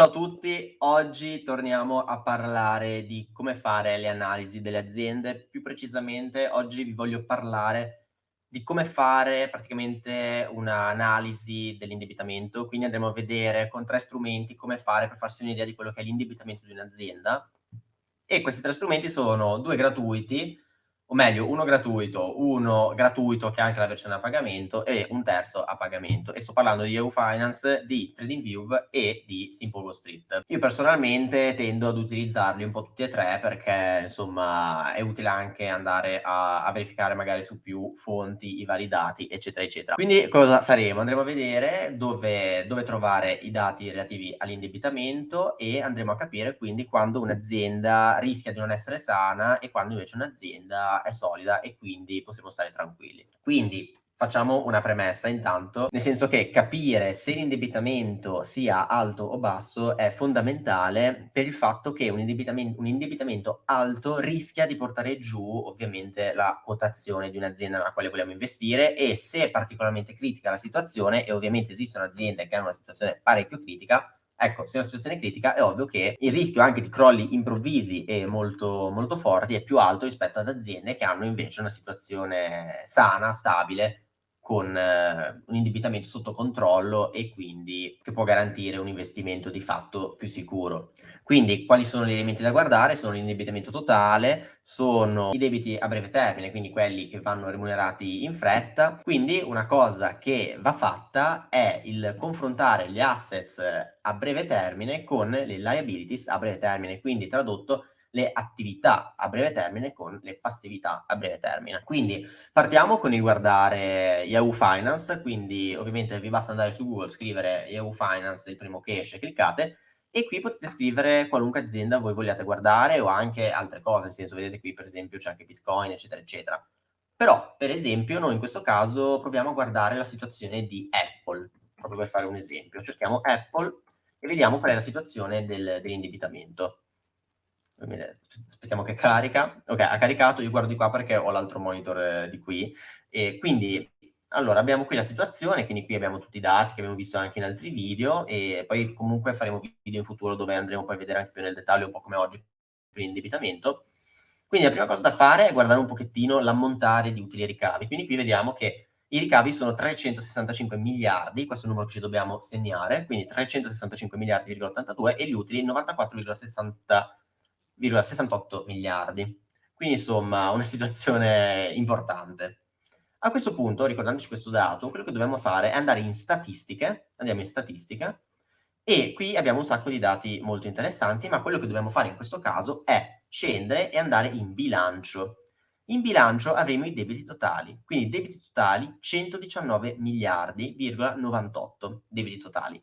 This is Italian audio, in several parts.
Ciao a tutti, oggi torniamo a parlare di come fare le analisi delle aziende. Più precisamente oggi vi voglio parlare di come fare praticamente un'analisi dell'indebitamento, quindi andremo a vedere con 3 strumenti come fare per farsi un'idea di quello che è l'indebitamento di un'azienda. E questi 3 strumenti sono 2 gratuiti o meglio uno gratuito, uno gratuito che ha anche la versione a pagamento e un terzo a pagamento. E sto parlando di EU Finance, di TradingView e di Simple Wall Street. Io personalmente tendo ad utilizzarli un po' tutti e tre perché insomma è utile anche andare a, a verificare magari su più fonti i vari dati eccetera eccetera. Quindi cosa faremo? Andremo a vedere dove, dove trovare i dati relativi all'indebitamento e andremo a capire quindi quando un'azienda rischia di non essere sana e quando invece un'azienda è solida e quindi possiamo stare tranquilli. Quindi facciamo una premessa intanto, nel senso che capire se l'indebitamento sia alto o basso è fondamentale per il fatto che un indebitamento, un indebitamento alto rischia di portare giù ovviamente la quotazione di un'azienda nella quale vogliamo investire e se è particolarmente critica la situazione e ovviamente esistono aziende che hanno una situazione parecchio critica, Ecco, se è una situazione critica è ovvio che il rischio anche di crolli improvvisi e molto, molto forti è più alto rispetto ad aziende che hanno invece una situazione sana, stabile, con eh, un indebitamento sotto controllo e quindi che può garantire un investimento di fatto più sicuro. Quindi quali sono gli elementi da guardare? Sono l'indebitamento totale, sono i debiti a breve termine, quindi quelli che vanno remunerati in fretta. Quindi una cosa che va fatta è il confrontare gli assets a breve termine con le liabilities a breve termine, quindi tradotto le attività a breve termine con le passività a breve termine. Quindi partiamo con il guardare Yahoo Finance, quindi ovviamente vi basta andare su Google, scrivere Yahoo Finance, il primo che esce, cliccate, e qui potete scrivere qualunque azienda voi vogliate guardare o anche altre cose, nel senso vedete qui per esempio c'è anche Bitcoin, eccetera, eccetera. Però, per esempio, noi in questo caso proviamo a guardare la situazione di Apple, proprio per fare un esempio. Cerchiamo Apple e vediamo qual è la situazione del, dell'indebitamento aspettiamo che carica. Ok, ha caricato, io guardo di qua perché ho l'altro monitor eh, di qui. E quindi, allora, abbiamo qui la situazione, quindi qui abbiamo tutti i dati che abbiamo visto anche in altri video e poi comunque faremo video in futuro dove andremo poi a vedere anche più nel dettaglio, un po' come oggi, per l'indebitamento. Quindi la prima cosa da fare è guardare un pochettino l'ammontare di utili e ricavi. Quindi qui vediamo che i ricavi sono 365 miliardi, questo è il numero che ci dobbiamo segnare, quindi 365 miliardi,82 e gli utili 94,60 1,68 miliardi. Quindi insomma una situazione importante. A questo punto, ricordandoci questo dato, quello che dobbiamo fare è andare in statistiche, andiamo in statistiche, e qui abbiamo un sacco di dati molto interessanti, ma quello che dobbiamo fare in questo caso è scendere e andare in bilancio. In bilancio avremo i debiti totali, quindi debiti totali 119 miliardi,98 debiti totali.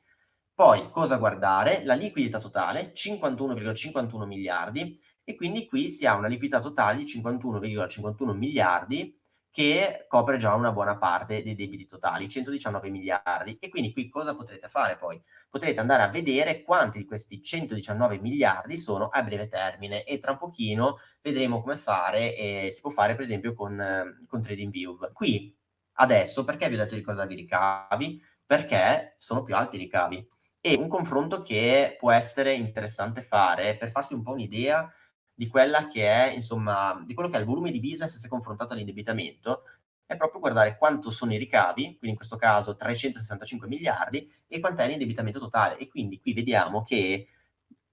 Poi cosa guardare? La liquidità totale, 51,51 miliardi, e quindi qui si ha una liquidità totale di 51,51 miliardi che copre già una buona parte dei debiti totali, 119 miliardi. E quindi qui cosa potrete fare poi? Potrete andare a vedere quanti di questi 119 miliardi sono a breve termine e tra un pochino vedremo come fare, e si può fare per esempio con, con TradingView. Qui adesso perché vi ho detto di ricordarvi i ricavi? Perché sono più alti i ricavi e un confronto che può essere interessante fare per farsi un po' un'idea di quella che è, insomma, di quello che è il volume di business se confrontato all'indebitamento, è proprio guardare quanto sono i ricavi, quindi in questo caso 365 miliardi, e quant'è l'indebitamento totale. E quindi qui vediamo che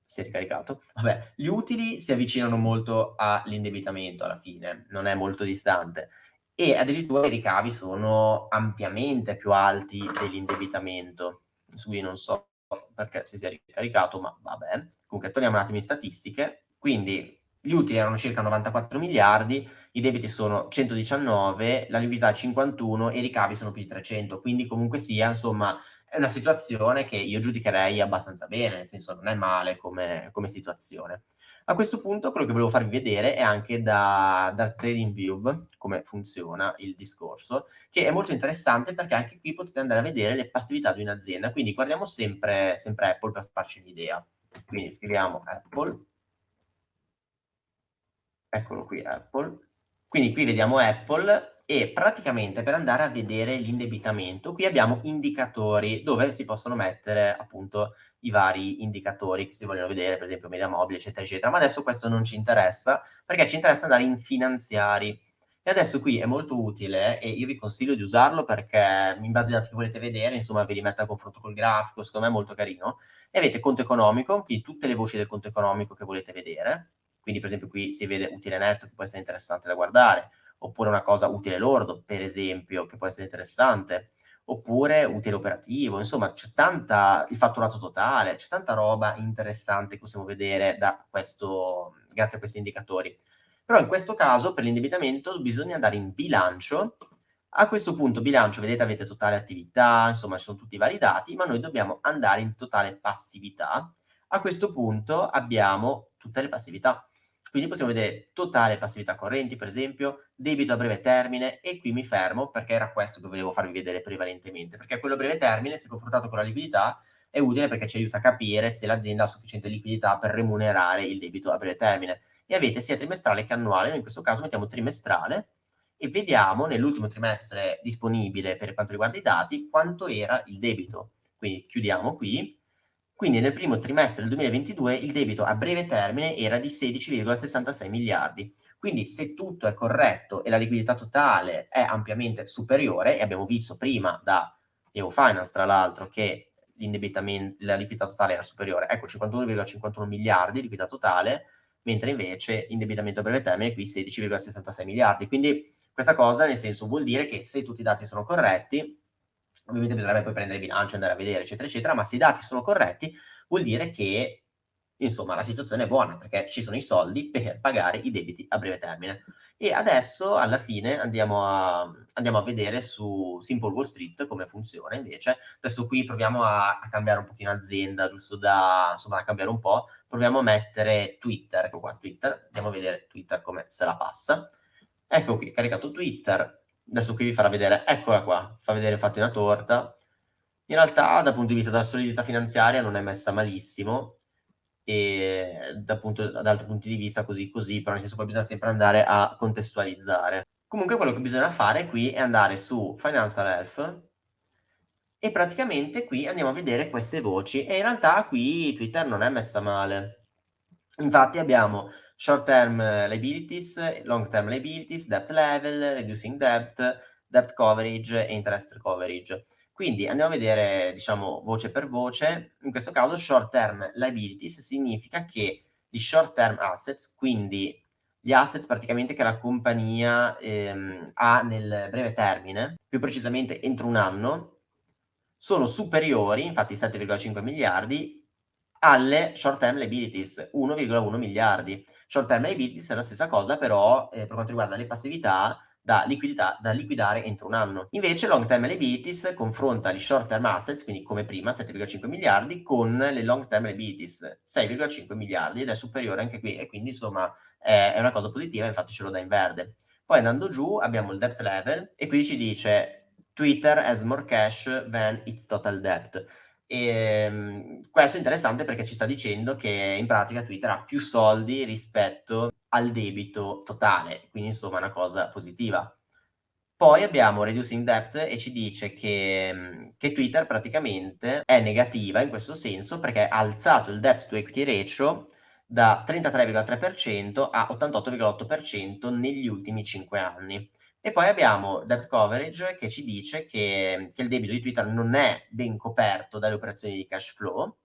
si è ricaricato. Vabbè, gli utili si avvicinano molto all'indebitamento alla fine, non è molto distante. E addirittura i ricavi sono ampiamente più alti dell'indebitamento. Su cui non so perché si sia ricaricato, ma vabbè. Comunque torniamo un attimo in statistiche. Quindi gli utili erano circa 94 miliardi, i debiti sono 119, la liquidità è 51 e i ricavi sono più di 300. Quindi comunque sia, insomma, è una situazione che io giudicherei abbastanza bene, nel senso non è male come, come situazione. A questo punto quello che volevo farvi vedere è anche da, da TradingView come funziona il discorso, che è molto interessante perché anche qui potete andare a vedere le passività di un'azienda. Quindi guardiamo sempre, sempre Apple per farci un'idea. Quindi scriviamo Apple. Eccolo qui Apple. Quindi qui vediamo Apple e praticamente per andare a vedere l'indebitamento, qui abbiamo indicatori dove si possono mettere appunto i vari indicatori che si vogliono vedere, per esempio media mobile, eccetera, eccetera. Ma adesso questo non ci interessa, perché ci interessa andare in finanziari. E adesso qui è molto utile e io vi consiglio di usarlo perché in base ai dati che volete vedere, insomma, ve li mette a confronto col grafico, secondo me è molto carino. E avete conto economico, qui tutte le voci del conto economico che volete vedere. Quindi, per esempio, qui si vede utile netto, che può essere interessante da guardare, oppure una cosa utile lordo, per esempio, che può essere interessante, oppure utile operativo, insomma, c'è tanta, il fatturato totale, c'è tanta roba interessante che possiamo vedere da questo, grazie a questi indicatori. Però in questo caso, per l'indebitamento, bisogna andare in bilancio. A questo punto bilancio, vedete, avete totale attività, insomma, ci sono tutti i vari dati, ma noi dobbiamo andare in totale passività. A questo punto abbiamo tutte le passività. Quindi possiamo vedere totale passività correnti, per esempio, debito a breve termine, e qui mi fermo perché era questo che volevo farvi vedere prevalentemente, perché quello a breve termine, se confrontato con la liquidità, è utile perché ci aiuta a capire se l'azienda ha sufficiente liquidità per remunerare il debito a breve termine. E avete sia trimestrale che annuale, noi in questo caso mettiamo trimestrale, e vediamo nell'ultimo trimestre disponibile per quanto riguarda i dati quanto era il debito. Quindi chiudiamo qui, quindi nel primo trimestre del 2022 il debito a breve termine era di 16,66 miliardi. Quindi se tutto è corretto e la liquidità totale è ampiamente superiore, e abbiamo visto prima da EU Finance tra l'altro che la liquidità totale era superiore, ecco 51,51 miliardi di liquidità totale, mentre invece l'indebitamento a breve termine è qui 16,66 miliardi. Quindi questa cosa nel senso vuol dire che se tutti i dati sono corretti, Ovviamente bisognerebbe poi prendere il bilancio, andare a vedere, eccetera, eccetera, ma se i dati sono corretti, vuol dire che, insomma, la situazione è buona, perché ci sono i soldi per pagare i debiti a breve termine. E adesso, alla fine, andiamo a, andiamo a vedere su Simple Wall Street come funziona, invece. Adesso qui proviamo a, a cambiare un pochino azienda, giusto da, insomma, a cambiare un po'. Proviamo a mettere Twitter, ecco qua, Twitter. Andiamo a vedere Twitter come se la passa. Ecco qui, caricato Twitter Adesso qui vi farà vedere, eccola qua, fa vedere infatti una torta. In realtà dal punto di vista della solidità finanziaria non è messa malissimo, e da, punto, da altri punti di vista così così, però nel senso poi bisogna sempre andare a contestualizzare. Comunque quello che bisogna fare qui è andare su Financial Health e praticamente qui andiamo a vedere queste voci e in realtà qui Twitter non è messa male. Infatti abbiamo short-term liabilities, long-term liabilities, debt level, reducing debt, debt coverage e interest coverage. Quindi andiamo a vedere, diciamo, voce per voce. In questo caso short-term liabilities significa che gli short-term assets, quindi gli assets praticamente che la compagnia ehm, ha nel breve termine, più precisamente entro un anno, sono superiori, infatti 7,5 miliardi, alle short term liabilities, 1,1 miliardi. Short term liabilities è la stessa cosa, però eh, per quanto riguarda le passività da liquidità da liquidare entro un anno. Invece long term liabilities confronta gli short term assets, quindi come prima 7,5 miliardi, con le long term liabilities 6,5 miliardi ed è superiore anche qui e quindi insomma è, è una cosa positiva, infatti ce lo dà in verde. Poi andando giù abbiamo il debt level e qui ci dice Twitter has more cash than its total debt. E, ehm, questo è interessante perché ci sta dicendo che in pratica Twitter ha più soldi rispetto al debito totale, quindi insomma è una cosa positiva. Poi abbiamo Reducing Debt e ci dice che, che, Twitter praticamente è negativa in questo senso perché ha alzato il debt to equity ratio da 33,3% a 88,8% negli ultimi 5 anni. E poi abbiamo debt coverage che ci dice che, che il debito di Twitter non è ben coperto dalle operazioni di cash flow.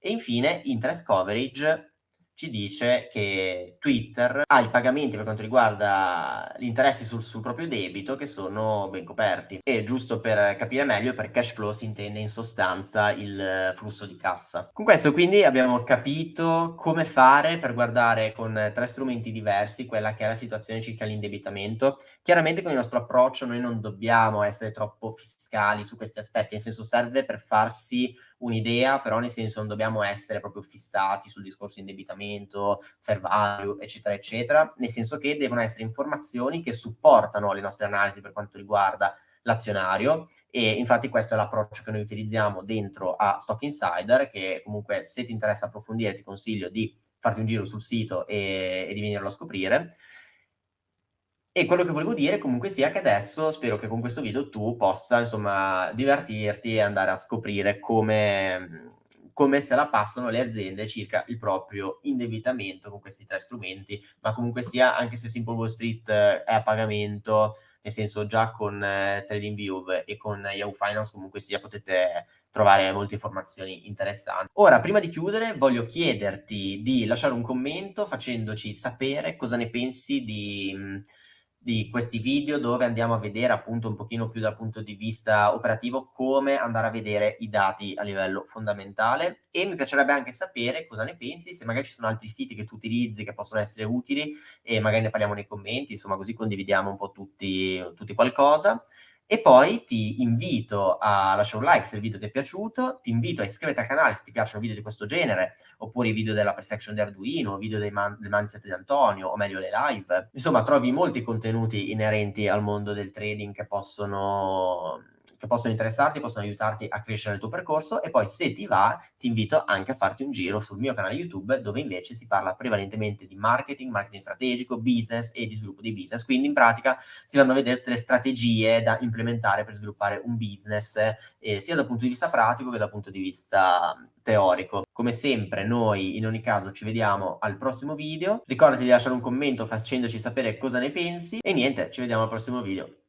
E infine interest coverage ci dice che Twitter ha i pagamenti per quanto riguarda gli interessi sul, sul, proprio debito che sono ben coperti. E giusto per capire meglio, per cash flow si intende in sostanza il flusso di cassa. Con questo quindi abbiamo capito come fare per guardare con tre strumenti diversi quella che è la situazione circa l'indebitamento. Chiaramente con il nostro approccio noi non dobbiamo essere troppo fiscali su questi aspetti, nel senso serve per farsi un'idea, però nel senso non dobbiamo essere proprio fissati sul discorso indebitamento, fair value, eccetera, eccetera, nel senso che devono essere informazioni che supportano le nostre analisi per quanto riguarda l'azionario e infatti questo è l'approccio che noi utilizziamo dentro a Stock Insider che comunque se ti interessa approfondire ti consiglio di farti un giro sul sito e, e di venirlo a scoprire E quello che volevo dire comunque sia che adesso spero che con questo video tu possa, insomma, divertirti e andare a scoprire come come se la passano le aziende circa il proprio indebitamento con questi 3 strumenti, ma comunque sia, anche se Simple Wall Street è a pagamento, nel senso già con TradingView e con Yahoo Finance comunque sia potete trovare molte informazioni interessanti. Ora, prima di chiudere, voglio chiederti di lasciare un commento facendoci sapere cosa ne pensi di mhmm, di questi video dove andiamo a vedere appunto un pochino più dal punto di vista operativo come andare a vedere i dati a livello fondamentale e mi piacerebbe anche sapere cosa ne pensi, se magari ci sono altri siti che tu utilizzi che possono essere utili e magari ne parliamo nei commenti, insomma così condividiamo un po' tutti, tutti qualcosa. E poi ti invito a lasciare un like se il video ti è piaciuto, ti invito a iscriverti al canale se ti piacciono video di questo genere, oppure i video della pre-section di Arduino, video dei man del mindset di Antonio, o meglio le live. Insomma, trovi molti contenuti inerenti al mondo del trading che possono che possono interessarti, possono aiutarti a crescere nel tuo percorso e poi se ti va ti invito anche a farti un giro sul mio canale YouTube dove invece si parla prevalentemente di marketing, marketing strategico, business e di sviluppo di business. Quindi in pratica si vanno a vedere tutte le strategie da implementare per sviluppare un business eh, sia dal punto di vista pratico che dal punto di vista teorico. Come sempre noi in ogni caso ci vediamo al prossimo video, ricordati di lasciare un commento facendoci sapere cosa ne pensi e niente, ci vediamo al prossimo video.